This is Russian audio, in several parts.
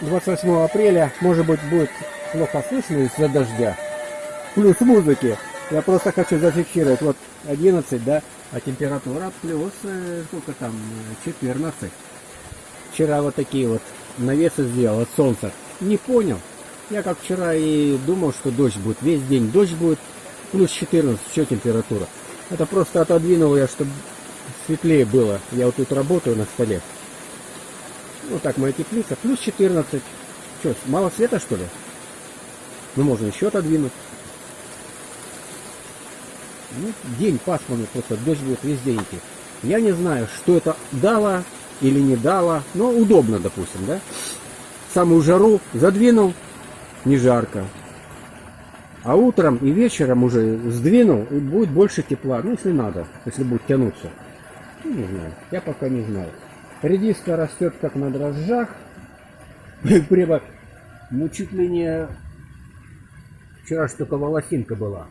28 апреля, может быть, будет плохо слышно из-за дождя. Плюс музыки. Я просто хочу зафиксировать. Вот 11, да, а температура плюс, э, сколько там, 14. Вчера вот такие вот навесы сделал от солнца. Не понял. Я как вчера и думал, что дождь будет. Весь день дождь будет. Плюс 14, что температура. Это просто отодвинул я, чтобы светлее было. Я вот тут работаю на столе. Вот так моя теплица. Плюс 14. Что, мало света что ли? Ну можно еще отодвинуть. Ну, день пасмурный, просто дождь будет весь день идти. Я не знаю, что это дало или не дало, но удобно, допустим, да? Самую жару задвинул, не жарко. А утром и вечером уже сдвинул, и будет больше тепла, ну если надо, если будет тянуться. Ну, не знаю, я пока не знаю. Редиска растет как на дрожжах. Прямо, ну чуть. Вчера ж только волосинка была.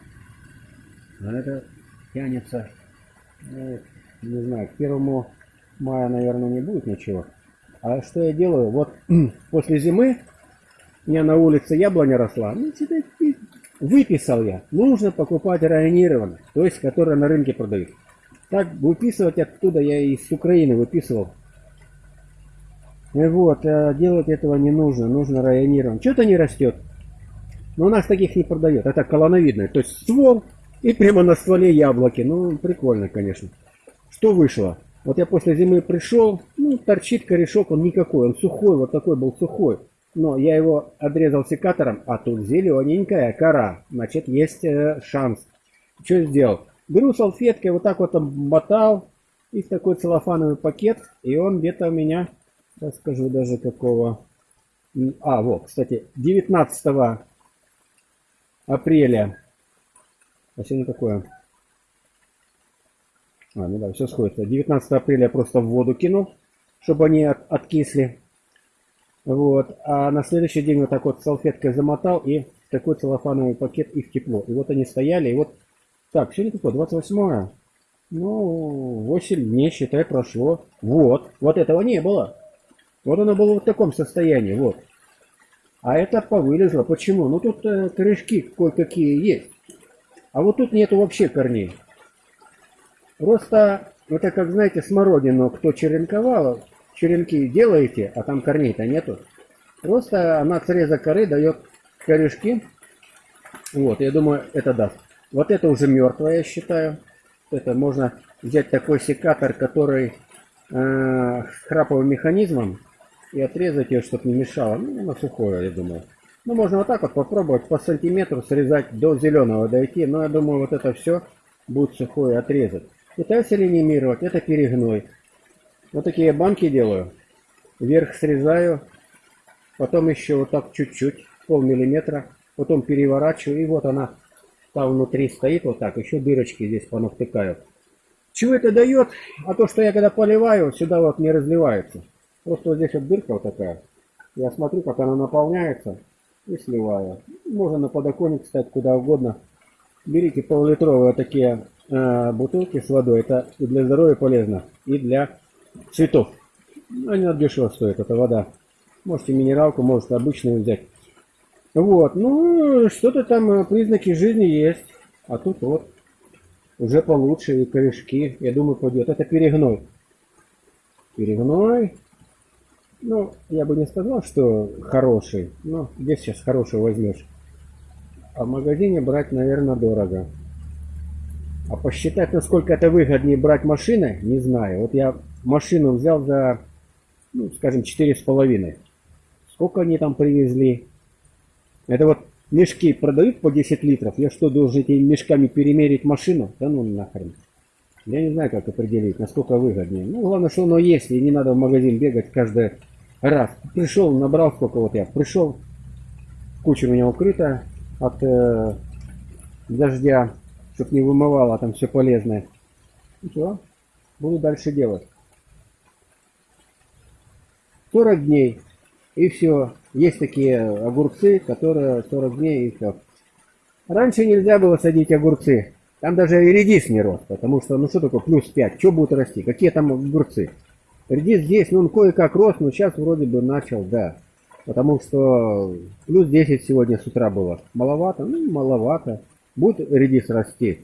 А это тянется, ну, не знаю, к первому мая, наверное, не будет ничего. А что я делаю? Вот после зимы у меня на улице яблоня росла. Ну, выписал я. Нужно покупать районированно, то есть, которая на рынке продают. Так, выписывать оттуда я из Украины выписывал. Вот, а делать этого не нужно, нужно районировать. Что-то не растет. Но у нас таких не продает. Это колоновидное. То есть ствол и прямо на стволе яблоки. Ну, прикольно, конечно. Что вышло? Вот я после зимы пришел, ну, торчит корешок, он никакой, он сухой, вот такой был сухой. Но я его отрезал секатором, а тут зелененькая кора. Значит, есть э, шанс. Что сделал? Беру салфеткой, вот так вот обмотал, и в такой целлофановый пакет, и он где-то у меня, я скажу даже какого... А, вот, кстати, 19 апреля а сегодня какое? А, ну да, все сходится. 19 апреля просто в воду кинул, чтобы они от, откисли. Вот. А на следующий день вот так вот салфеткой замотал и такой целлофановый пакет их тепло. И вот они стояли. И вот так, сегодня какое? 28 -е? Ну, 8 дней, считай, прошло. Вот. Вот этого не было. Вот оно было в таком состоянии. Вот. А это повылезло. Почему? Ну тут э, корешки кое-какие есть. А вот тут нету вообще корней. Просто, это как, знаете, смородину, кто черенковал, черенки делаете, а там корней-то нету. Просто она среза коры дает корешки. Вот, я думаю, это даст. Вот это уже мертвое, я считаю. Это можно взять такой секатор, который э, с храповым механизмом, и отрезать ее, чтобы не мешало. Ну, на сухое, я думаю. Ну, можно вот так вот попробовать по сантиметру срезать до зеленого дойти. Но я думаю, вот это все будет сухое отрезать. Пытаюсь реанимировать. Это перегной. Вот такие банки делаю. Вверх срезаю. Потом еще вот так чуть-чуть, пол миллиметра. Потом переворачиваю. И вот она там внутри стоит вот так. Еще дырочки здесь понавтыкаю. Чего это дает? А то, что я когда поливаю, сюда вот не разливается. Просто вот здесь вот дырка вот такая. Я смотрю, как она наполняется и сливаю. Можно на подоконник ставить куда угодно. Берите пол-литровые такие э, бутылки с водой. Это и для здоровья полезно, и для цветов. Ну, они дешево стоят, эта вода. Можете минералку, можете обычную взять. Вот, ну, что-то там, э, признаки жизни есть. А тут вот, уже получше, и корешки, я думаю, пойдет. Это перегной. Перегной. Ну, я бы не сказал, что хороший. Но где сейчас хорошего возьмешь? А в магазине брать, наверное, дорого. А посчитать, насколько это выгоднее брать машины, не знаю. Вот я машину взял за, ну, скажем, четыре с половиной. Сколько они там привезли? Это вот мешки продают по 10 литров. Я что, должен этими мешками перемерить машину? Да ну нахрен. Я не знаю, как определить, насколько выгоднее. Ну, главное, что оно есть, и не надо в магазин бегать каждый раз. Пришел, набрал сколько вот я. Пришел, куча у меня укрыта от э, дождя, чтобы не вымывало там все полезное. И что? Буду дальше делать. 40 дней. И все. Есть такие огурцы, которые 40 дней и все. Раньше нельзя было садить огурцы. Там даже и редис не рос, потому что, ну что такое плюс 5? Что будет расти? Какие там огурцы? Редис здесь, ну он кое-как рос, но сейчас вроде бы начал, да. Потому что плюс 10 сегодня с утра было. Маловато? Ну, маловато. Будет редис расти.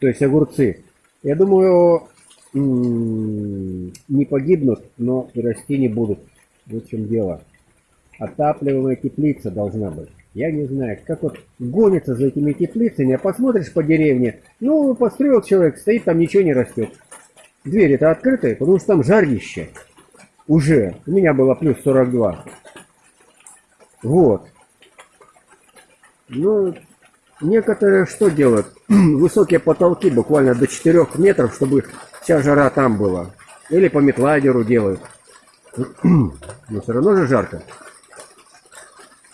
То есть огурцы. Я думаю, не погибнут, но и расти не будут. Вот в чем дело. Отапливаемая теплица должна быть. Я не знаю, как вот гонится за этими теплицами, а посмотришь по деревне, ну, построил человек, стоит, там ничего не растет. Двери-то открытые, потому что там жарище. Уже. У меня было плюс 42. Вот. Ну, некоторые что делают? Высокие потолки, буквально до 4 метров, чтобы вся жара там была. Или по метладеру делают. Но все равно же жарко.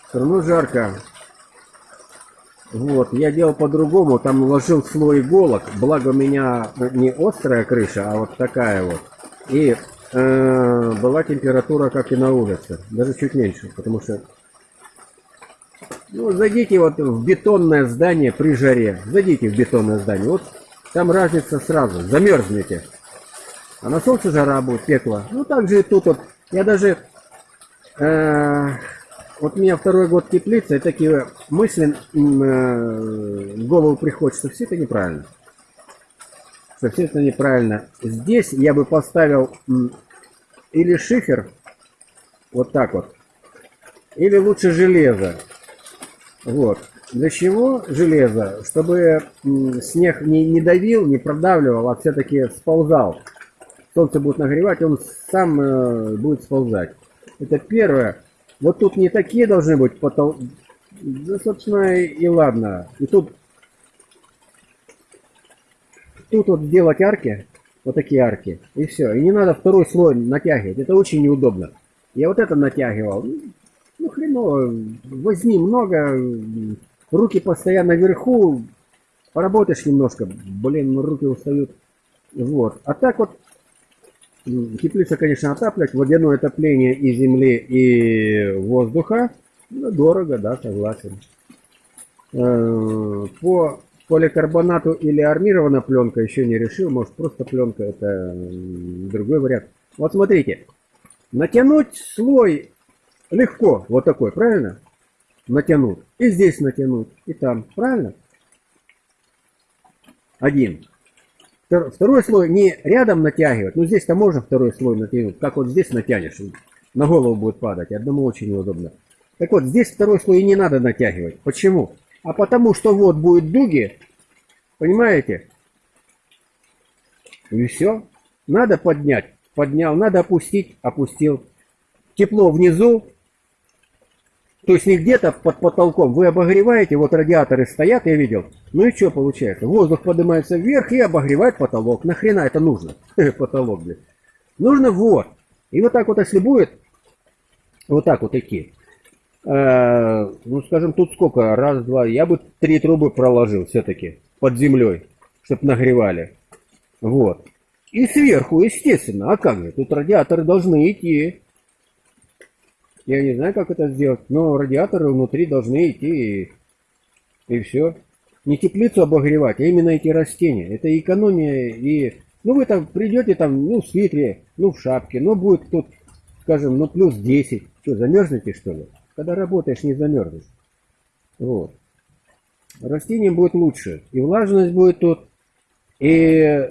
Все равно жарко. Вот, я делал по-другому, там уложил слой иголок, благо у меня не острая крыша, а вот такая вот. И э, была температура, как и на улице, даже чуть меньше, потому что... Ну, зайдите вот в бетонное здание при жаре, зайдите в бетонное здание, вот там разница сразу, замерзнете. А на солнце жара будет, пекло. Ну, так же и тут вот, я даже... Э, вот у меня второй год теплица, и такие мысли э, в голову приходят, что все это неправильно. Что все это неправильно. Здесь я бы поставил или шифер, вот так вот, или лучше железо. Вот. Для чего железо? Чтобы снег не, не давил, не продавливал, а все-таки сползал. Солнце будет нагревать, он сам э, будет сползать. Это первое. Вот тут не такие должны быть потол... Да, собственно, и ладно. И тут... Тут вот сделать арки, вот такие арки, и все. И не надо второй слой натягивать, это очень неудобно. Я вот это натягивал. Ну, ну хреново, возьми много, руки постоянно вверху, поработаешь немножко, блин, руки устают. Вот. А так вот Теплица, конечно, отаплять. Водяное отопление и земли, и воздуха. Ну, дорого, да, согласен. Э, по поликарбонату или армированная пленка еще не решил. Может, просто пленка это другой вариант. Вот смотрите. Натянуть слой легко. Вот такой, правильно? Натянуть. И здесь натянуть. И там. Правильно? Один. Второй слой не рядом натягивать, ну здесь-то можно второй слой натянуть, как вот здесь натянешь, на голову будет падать, одному очень неудобно. Так вот, здесь второй слой не надо натягивать. Почему? А потому что вот будет дуги, понимаете? И все. Надо поднять, поднял, надо опустить, опустил. Тепло внизу, то есть не где-то под потолком. Вы обогреваете, вот радиаторы стоят, я видел. Ну и что получается? Воздух поднимается вверх и обогревает потолок. Нахрена это нужно? Потолок, блин. Нужно вот. И вот так вот, если будет, вот так вот идти. Э, ну, скажем, тут сколько? Раз, два. Я бы три трубы проложил все-таки под землей, чтобы нагревали. Вот. И сверху, естественно. А как же? Тут радиаторы должны идти. Я не знаю, как это сделать, но радиаторы внутри должны идти и, и все. Не теплицу обогревать, а именно эти растения. Это экономия и... Ну, вы там придете там, ну, в свитре, ну, в шапке, ну, будет тут, скажем, ну, плюс 10. Что, замерзнете, что ли? Когда работаешь, не замерзнешь. Вот. Растениям будет лучше. И влажность будет тут, и,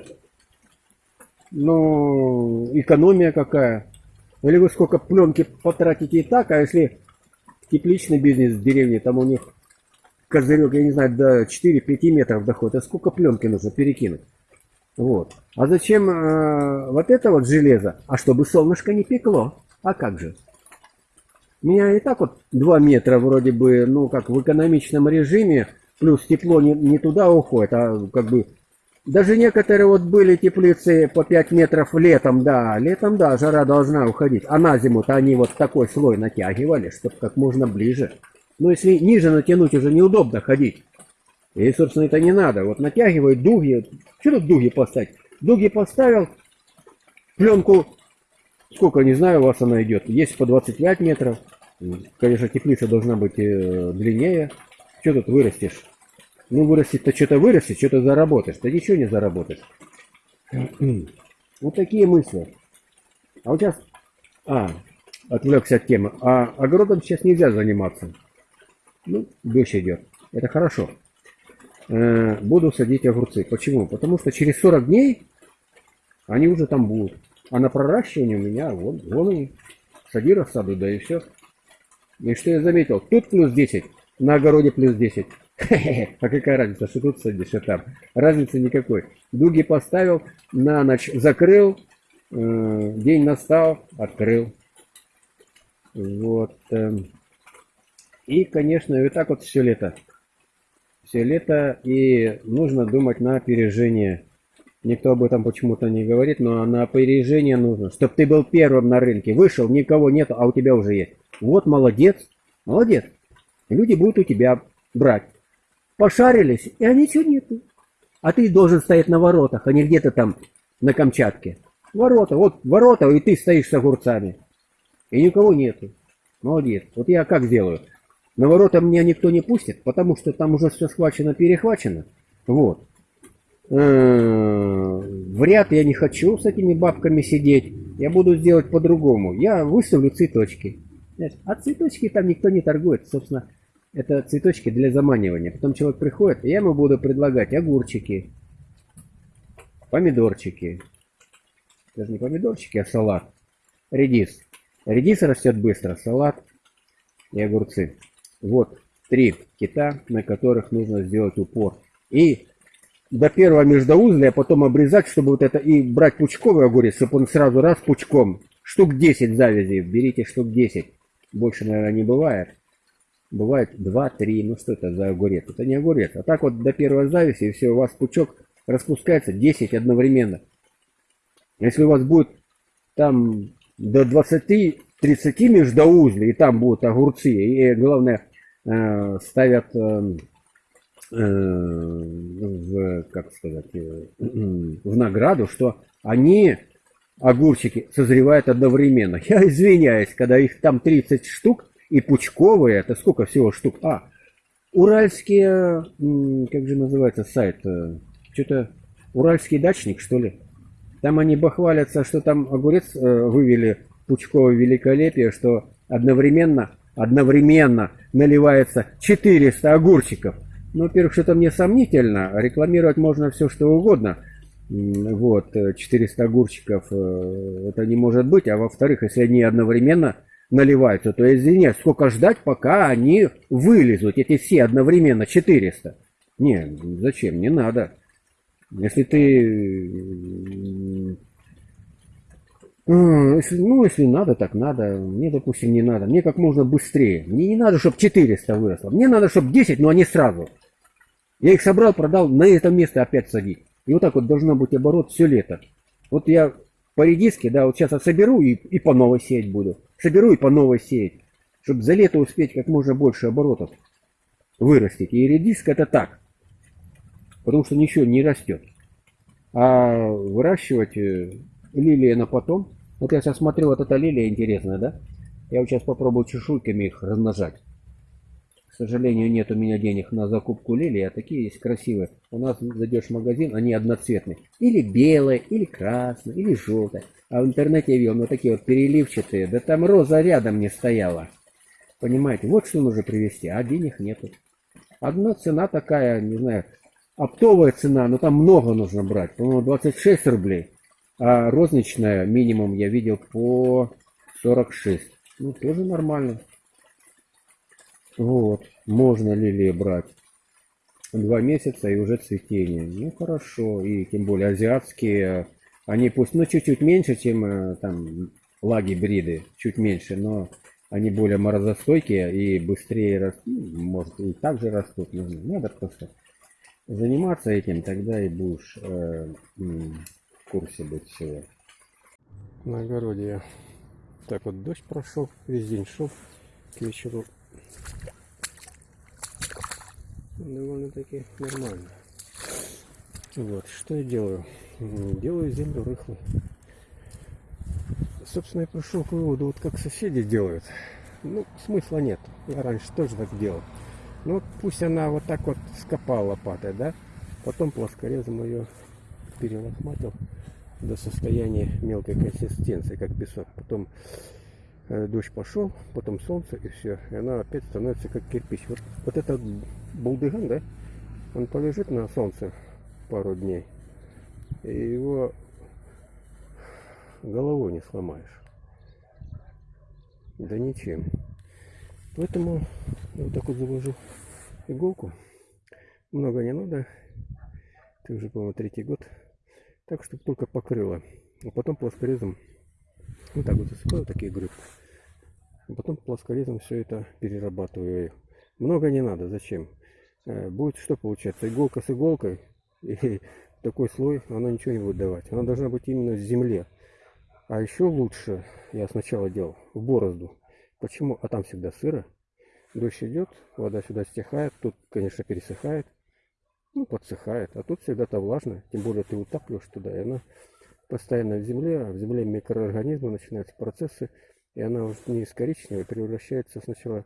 ну, экономия какая. Или вы сколько пленки потратите и так, а если тепличный бизнес в деревне, там у них козырек, я не знаю, до 4-5 метров доходит, а сколько пленки нужно перекинуть? Вот. А зачем э, вот это вот железо? А чтобы солнышко не пекло. А как же? У меня и так вот 2 метра вроде бы, ну как в экономичном режиме, плюс тепло не, не туда уходит, а как бы даже некоторые вот были теплицы по 5 метров летом, да, летом, да, жара должна уходить. А на зиму-то они вот такой слой натягивали, чтобы как можно ближе. Но если ниже натянуть, уже неудобно ходить. И, собственно, это не надо. Вот натягивают дуги. Что тут дуги поставить? Дуги поставил, пленку, сколько, не знаю, у вас она идет. Есть по 25 метров. Конечно, теплица должна быть э, длиннее. Что тут вырастешь? Ну, вырастет-то что-то вырастет, что-то заработаешь. Ты ничего не заработаешь. Вот такие мысли. А вот сейчас... А, отвлекся от темы. А огородом сейчас нельзя заниматься. Ну, дождь идет. Это хорошо. Э, буду садить огурцы. Почему? Потому что через 40 дней они уже там будут. А на проращивание у меня вон, вон они. Сади рассаду, да и все. И что я заметил? Тут плюс 10, на огороде плюс 10. А какая разница, что тут садишь, что там? Разницы никакой. Дуги поставил, на ночь закрыл, э, день настал, открыл. Вот. Эм. И, конечно, и так вот все лето. Все лето, и нужно думать на опережение. Никто об этом почему-то не говорит, но на опережение нужно. Чтобы ты был первым на рынке. Вышел, никого нет, а у тебя уже есть. Вот молодец, молодец. Люди будут у тебя брать. Пошарились, и а ничего нету. А ты должен стоять на воротах, а не где-то там на Камчатке. Ворота, вот ворота, и ты стоишь с огурцами. И никого нету. Молодец. Вот я как сделаю? На ворота меня никто не пустит, потому что там уже все схвачено, перехвачено. Вот. Э, в ряд я не хочу с этими бабками сидеть. Я буду сделать по-другому. Я выставлю цветочки. А цветочки там никто не торгует. Собственно, это цветочки для заманивания. Потом человек приходит, и я ему буду предлагать огурчики, помидорчики. Даже не помидорчики, а салат. Редис. Редис растет быстро, салат и огурцы. Вот три кита, на которых нужно сделать упор. И до первого междоузля, а потом обрезать, чтобы вот это, и брать пучковый огурец, чтобы он сразу раз пучком. Штук 10 завязей, берите штук 10. Больше, наверное, не бывает. Бывает 2-3, ну что это за огурец? Это не огурец. А так вот до первой завязи, и все, у вас пучок распускается 10 одновременно. Если у вас будет там до 20-30 междоузлей, и там будут огурцы, и главное э, ставят э, э, в, как сказать, в награду, что они, огурчики, созревают одновременно. Я извиняюсь, когда их там 30 штук, и пучковые, это сколько всего штук? А, уральские, как же называется сайт? Что-то уральский дачник, что ли? Там они бахвалятся, что там огурец э, вывели пучковое великолепие, что одновременно, одновременно наливается 400 огурчиков. Ну, во-первых, что-то мне сомнительно. Рекламировать можно все, что угодно. Вот, 400 огурчиков, э, это не может быть. А во-вторых, если они одновременно наливаются, то извиняюсь, сколько ждать, пока они вылезут, эти все одновременно, 400. Не, зачем, не надо. Если ты... Если, ну, если надо, так надо. Мне, допустим, не надо. Мне как можно быстрее. Мне не надо, чтобы 400 выросло. Мне надо, чтобы 10, но они сразу. Я их собрал, продал, на это место опять садить. И вот так вот должно быть оборот все лето. Вот я по редиске, да, вот сейчас я соберу и, и по новой сеять буду. Соберу и по новой сеять. Чтобы за лето успеть как можно больше оборотов вырастить. И редиска это так потому что ничего не растет. А выращивать э, лилии на потом. Вот я сейчас смотрю, вот эта лилия интересная, да? Я вот сейчас попробую чешуйками их размножать. К сожалению, нет у меня денег на закупку лилии, а такие есть красивые. У нас зайдешь в магазин, они одноцветные. Или белые, или красные, или желтые. А в интернете я видел, ну такие вот переливчатые. Да там роза рядом не стояла. Понимаете, вот что нужно привезти, а денег нету. Одна цена такая, не знаю, Оптовая цена, но там много нужно брать, по-моему, 26 рублей. А розничная минимум я видел по 46. Ну, тоже нормально. Вот, можно лилии брать. Два месяца и уже цветение. Ну, хорошо. И тем более азиатские, они пусть, ну, чуть-чуть меньше, чем э, там лаги бриды, чуть меньше, но они более морозостойкие и быстрее растут. Ну, может, и так же растут. Надо просто заниматься этим, тогда и будешь э, в курсе быть всего. На огороде я так вот дождь прошел, весь день шел к вечеру. Довольно-таки нормально. Вот, что я делаю? Делаю землю рыхлой. Собственно, я пришел к выводу, вот как соседи делают. Ну, смысла нет. Я раньше тоже так делал. Ну, пусть она вот так вот скопала лопатой, да? Потом плоскорезом ее перелохматил до состояния мелкой консистенции, как песок. Потом Э, дождь пошел, потом солнце и все. И она опять становится как кирпич. Вот, вот этот булдыган, да, он полежит на солнце пару дней. И его головой не сломаешь. Да ничем. Поэтому вот так вот завожу иголку. Много не надо. Это уже, по-моему, третий год. Так, чтобы только покрыло. А потом плоскорезом вот так вот засыпаю такие грибы. А потом плоскорезом все это перерабатываю. Много не надо. Зачем? Э, будет что получаться? Иголка с иголкой. И такой слой, она ничего не будет давать. Она должна быть именно в земле. А еще лучше, я сначала делал, в борозду. Почему? А там всегда сыро. Дождь идет, вода сюда стихает, тут, конечно, пересыхает, ну, подсыхает. А тут всегда-то влажно, тем более ты утапливаешь туда, и она постоянно в земле, а в земле микроорганизмы, начинаются процессы, и она уже не из коричневой превращается сначала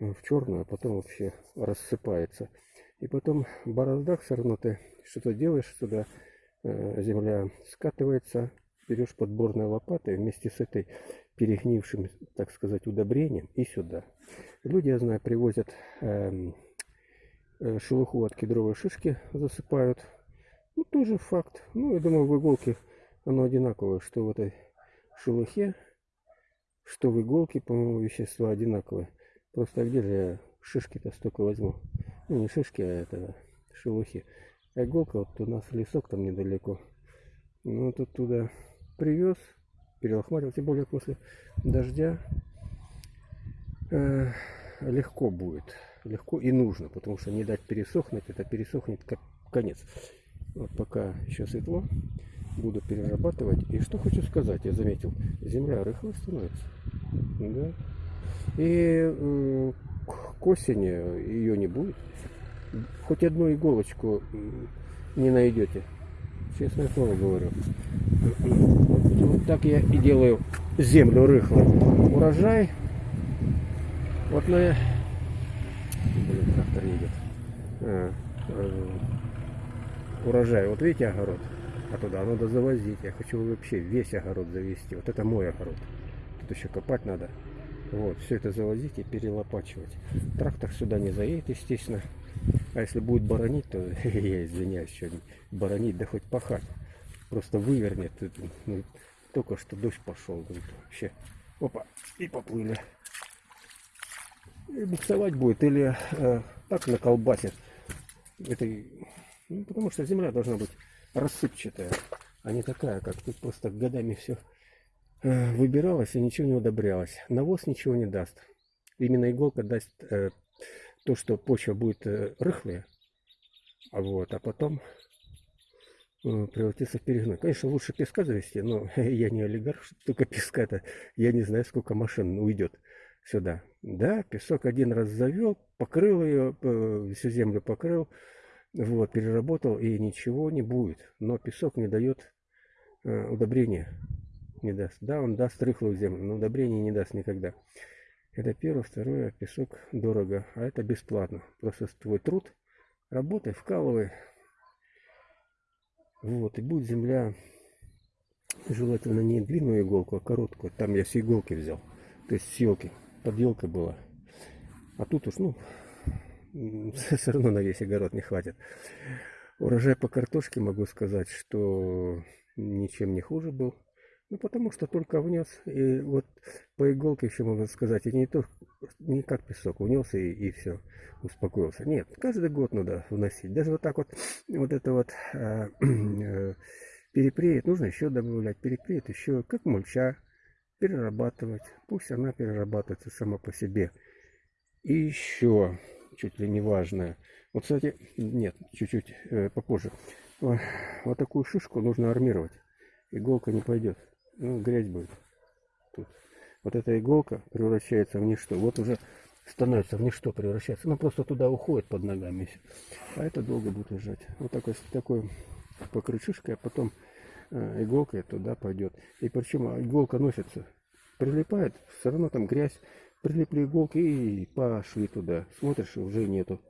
в черную, а потом вообще рассыпается. И потом бороздах все равно ты что-то делаешь, сюда э, земля скатывается, берешь подборной лопатой вместе с этой перегнившим, так сказать, удобрением и сюда. Люди, я знаю, привозят э, э, шелуху от кедровой шишки, засыпают. Ну, тоже факт. Ну, я думаю, в иголке оно одинаковое, что в этой шелухе, что в иголке, по-моему, вещества одинаковые. Просто где же я шишки-то столько возьму? Ну, не шишки, а это шелухи. А иголка, вот у нас лесок там недалеко. Ну, тут туда привез, перелохматил, тем более после дождя э, легко будет, легко и нужно, потому что не дать пересохнуть, это пересохнет как конец. Вот пока еще светло, буду перерабатывать. И что хочу сказать, я заметил, земля рыхлая становится. Да? И э, к осени ее не будет. Хоть одну иголочку не найдете. Честное слово говорю. Вот так я и делаю землю рыхлой. Урожай. Вот на... Блин, трактор едет. А, э, урожай. Вот видите огород? А туда надо завозить. Я хочу вообще весь огород завести. Вот это мой огород. Тут еще копать надо. Вот, все это завозить и перелопачивать. Трактор сюда не заедет, естественно. А если будет баронить, то я извиняюсь, что баронить, да хоть пахать. Просто вывернет. Ну, только что дождь пошел. Вообще. Опа, и поплыли. И буксовать будет или э, так наколбасит. Это, ну, потому что земля должна быть рассыпчатая, а не такая, как тут просто годами все выбиралось и ничего не удобрялось. Навоз ничего не даст. Именно иголка даст э, то, что почва будет э, рыхлая, а вот, а потом э, превратиться в перегной. Конечно, лучше песка завести, но я не олигарх, только песка-то, я не знаю, сколько машин уйдет сюда. Да, песок один раз завел, покрыл ее, э, всю землю покрыл, вот, переработал, и ничего не будет. Но песок не дает удобрения, не даст. Да, он даст рыхлую землю, но удобрения не даст никогда. Это первое, второе, песок дорого, а это бесплатно. Просто твой труд, работай, вкалывай. Вот, и будет земля, желательно не длинную иголку, а короткую. Там я все иголки взял, то есть с елки, под елкой была. А тут уж, ну, все равно на весь огород не хватит. Урожай по картошке могу сказать, что ничем не хуже был. Ну, потому что только внес, и вот по иголке еще можно сказать, и не то, не как песок, внес и, и все, успокоился. Нет, каждый год надо вносить. Даже вот так вот, вот это вот а, э, перепреет, нужно еще добавлять, перепреет еще, как мульча, перерабатывать. Пусть она перерабатывается сама по себе. И еще, чуть ли не важное, вот, кстати, нет, чуть-чуть э, попозже. Вот такую шишку нужно армировать. Иголка не пойдет ну, грязь будет. Тут. Вот эта иголка превращается в ничто. Вот уже становится в ничто, превращается. Ну, просто туда уходит под ногами. А это долго будет лежать. Вот такой, такой покрыть шишкой, а потом э, иголкой туда пойдет. И причем иголка носится, прилипает, все равно там грязь. Прилипли иголки и пошли туда. Смотришь, уже нету.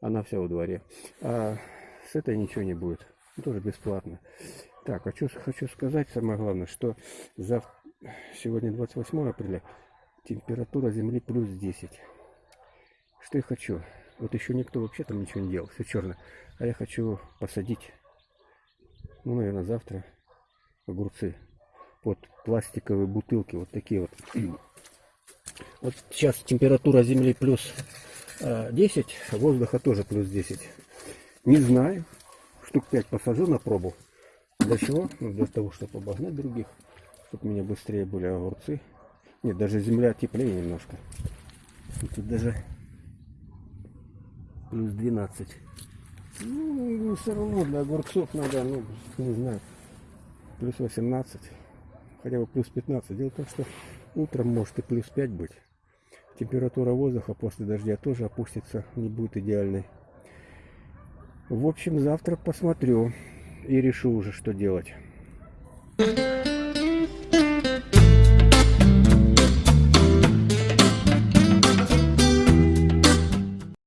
Она вся во дворе. А с этой ничего не будет. Тоже бесплатно. Так, хочу, хочу сказать самое главное, что за Сегодня 28 апреля. Температура земли плюс 10. Что я хочу? Вот еще никто вообще там ничего не делал. Все черно. А я хочу посадить, ну, наверное, завтра огурцы под пластиковые бутылки. Вот такие вот. Вот сейчас температура земли плюс э, 10, а воздуха тоже плюс 10. Не знаю. Штук 5 посажу на пробу. Для чего? Ну, для того, чтобы обогнать других. Чтобы у меня быстрее были огурцы. Нет, даже земля теплее немножко. Тут даже плюс 12. Ну, все равно для огурцов надо, ну, не знаю, плюс 18. Хотя бы плюс 15. Дело в том, что утром может и плюс 5 быть. Температура воздуха после дождя тоже опустится, не будет идеальной. В общем, завтра посмотрю и решу уже, что делать.